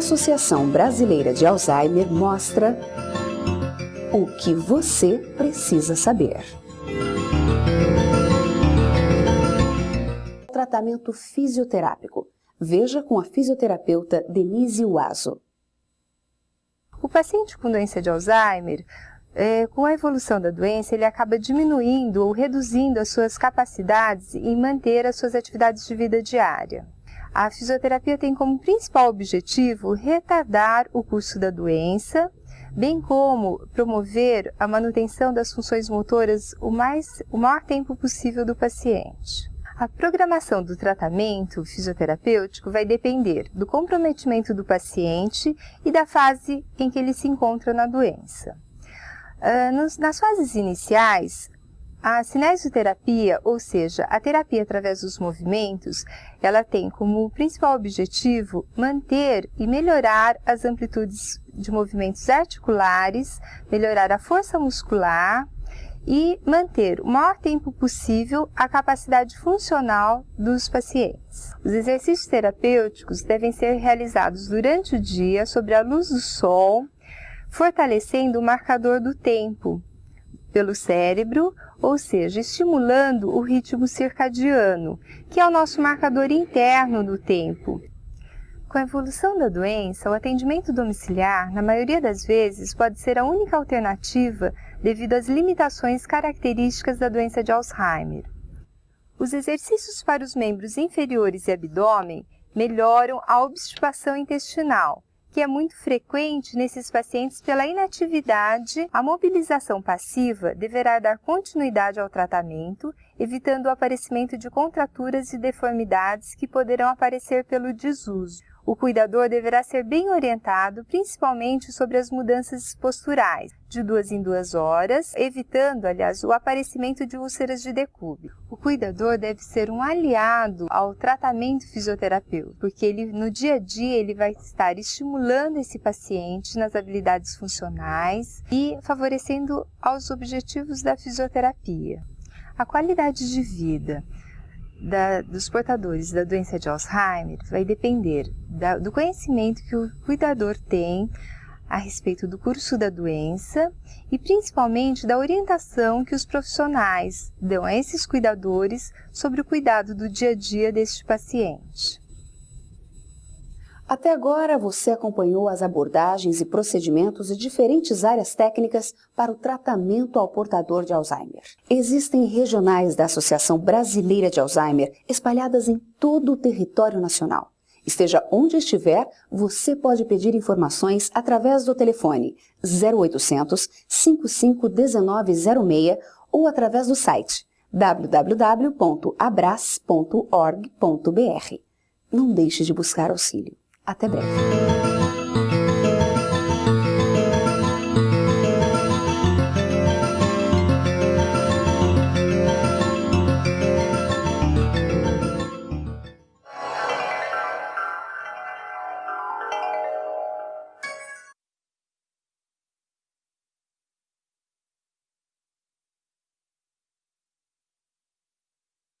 Associação Brasileira de Alzheimer mostra o que você precisa saber. Tratamento fisioterápico. Veja com a fisioterapeuta Denise Uazo. O paciente com doença de Alzheimer, é, com a evolução da doença, ele acaba diminuindo ou reduzindo as suas capacidades em manter as suas atividades de vida diária. A fisioterapia tem como principal objetivo retardar o curso da doença, bem como promover a manutenção das funções motoras o, mais, o maior tempo possível do paciente. A programação do tratamento fisioterapêutico vai depender do comprometimento do paciente e da fase em que ele se encontra na doença. Nos, nas fases iniciais, a cinesioterapia, ou seja, a terapia através dos movimentos, ela tem como principal objetivo manter e melhorar as amplitudes de movimentos articulares, melhorar a força muscular e manter o maior tempo possível a capacidade funcional dos pacientes. Os exercícios terapêuticos devem ser realizados durante o dia sob a luz do sol, fortalecendo o marcador do tempo, pelo cérebro, ou seja, estimulando o ritmo circadiano, que é o nosso marcador interno do tempo. Com a evolução da doença, o atendimento domiciliar, na maioria das vezes, pode ser a única alternativa devido às limitações características da doença de Alzheimer. Os exercícios para os membros inferiores e abdômen melhoram a obstipação intestinal, que é muito frequente nesses pacientes pela inatividade, a mobilização passiva deverá dar continuidade ao tratamento, evitando o aparecimento de contraturas e deformidades que poderão aparecer pelo desuso. O cuidador deverá ser bem orientado, principalmente sobre as mudanças posturais, de duas em duas horas, evitando, aliás, o aparecimento de úlceras de decúbito. O cuidador deve ser um aliado ao tratamento fisioterapêutico, porque ele, no dia a dia ele vai estar estimulando esse paciente nas habilidades funcionais e favorecendo aos objetivos da fisioterapia. A qualidade de vida da, dos portadores da doença de Alzheimer vai depender da, do conhecimento que o cuidador tem a respeito do curso da doença e principalmente da orientação que os profissionais dão a esses cuidadores sobre o cuidado do dia a dia deste paciente. Até agora você acompanhou as abordagens e procedimentos de diferentes áreas técnicas para o tratamento ao portador de Alzheimer. Existem regionais da Associação Brasileira de Alzheimer espalhadas em todo o território nacional. Esteja onde estiver, você pode pedir informações através do telefone 0800 551906 ou através do site www.abras.org.br. Não deixe de buscar auxílio. Até breve.